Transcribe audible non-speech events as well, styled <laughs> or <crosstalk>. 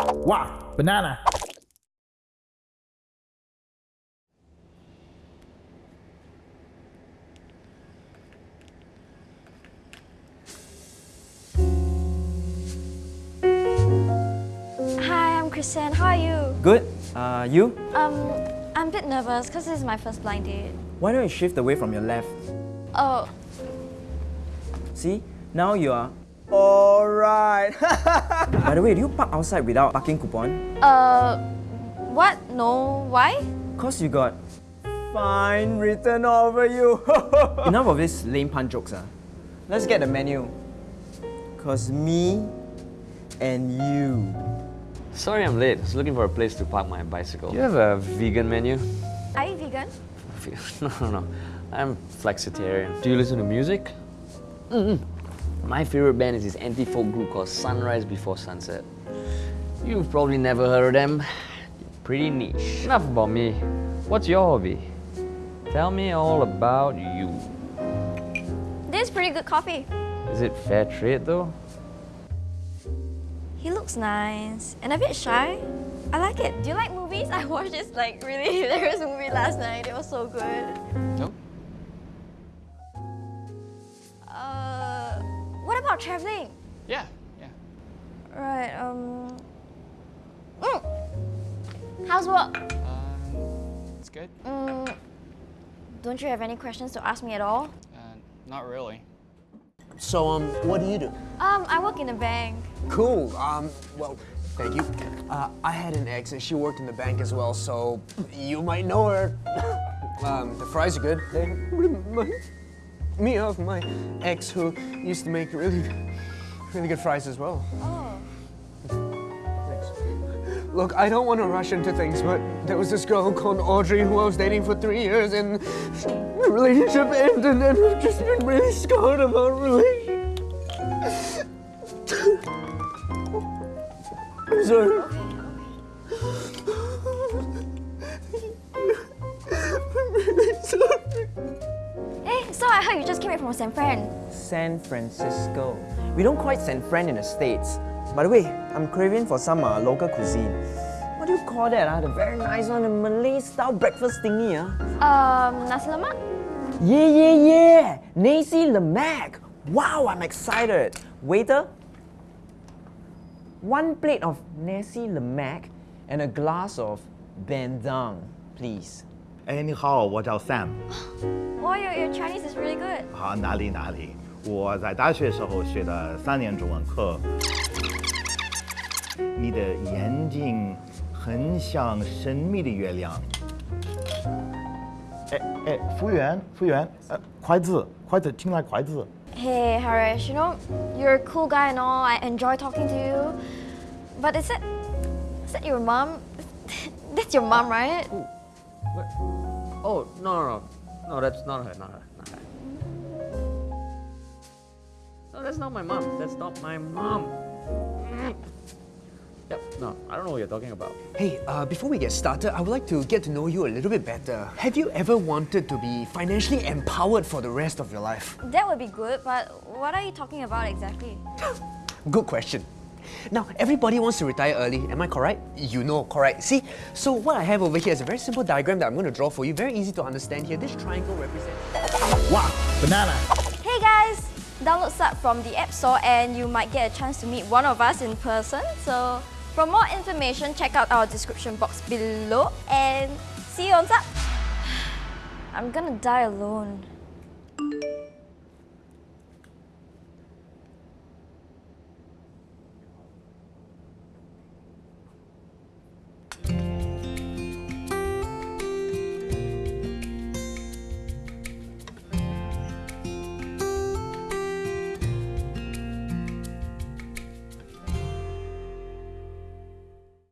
Wow, banana. Hi, I'm Christian. How are you? Good. Uh, you? Um, I'm a bit nervous because this is my first blind date. Why don't you shift away from your left? Oh, See? Now you are... Alright! <laughs> By the way, do you park outside without parking coupon? uh, what? No, why? Cause you got fine written over you. <laughs> Enough of this lame pun jokes, ah. Let's get the menu. Cause me and you. Sorry I'm late. I was looking for a place to park my bicycle. Do you have a vegan menu? Are you vegan? <laughs> No, no, no. I'm flexitarian. Do you listen to music? Mm-mm. My favorite band is this anti-folk group called Sunrise Before Sunset. You've probably never heard of them. Pretty niche. Enough about me. What's your hobby? Tell me all about you. This is pretty good coffee. Is it fair trade though? He looks nice and a bit shy. I like it. Do you like movies? <laughs> I watched this like really <laughs> hilarious movie last night. It was so good. No. About traveling? Yeah, yeah. Right. Um. Mm. How's work? Um, it's good. Mm, don't you have any questions to ask me at all? Uh, not really. So, um, what do you do? Um, I work in a bank. Cool. Um, well, thank you. Uh, I had an ex and she worked in the bank as well, so you might know her. <laughs> um, the fries are good. Me of my ex who used to make really, really good fries as well. Oh. Thanks. Look, I don't want to rush into things, but there was this girl called Audrey who I was dating for three years, and the relationship ended, and I've just been really scarred about relationship. <laughs> I'm sorry. <laughs> I'm really sorry. So I heard you just came back from San Fran. San Francisco. We don't quite San Fran in the States. By the way, I'm craving for some uh, local cuisine. What do you call that? Uh? The very nice one, the Malay style breakfast thingy. Uh? Um, nasi lemak? Yeah, yeah, yeah! Nasi Lemak! Wow, I'm excited! Waiter, one plate of Nasi Lemak and a glass of Bandung, please. 哎，你好，我叫 Sam。 Oh, your, your Chinese is really good. 好，哪里哪里？我在大学时候学的三年中文课。你的眼睛很像神秘的月亮。哎哎，服务员，服务员，呃，筷子，筷子，请来筷子。 Hey, Harish, you know, you're a cool guy and all. I enjoy talking to you. But is it, is that your mom? <laughs> That's your mom, right? What? Oh, no, no, no. No, that's not her, not her, not her. No, that's not my mom. That's not my mom. Yep, no, I don't know what you're talking about. Hey, uh, before we get started, I would like to get to know you a little bit better. Have you ever wanted to be financially empowered for the rest of your life? That would be good, but what are you talking about exactly? <laughs> Good question. Now, everybody wants to retire early, am I correct? You know, correct. See, so what I have over here is a very simple diagram that I'm going to draw for you, very easy to understand here. This triangle represents... Wow, banana. Hey guys! Download Sub from the App Store and you might get a chance to meet one of us in person. So, for more information, check out our description box below and see you on Sub! <sighs> I'm gonna die alone.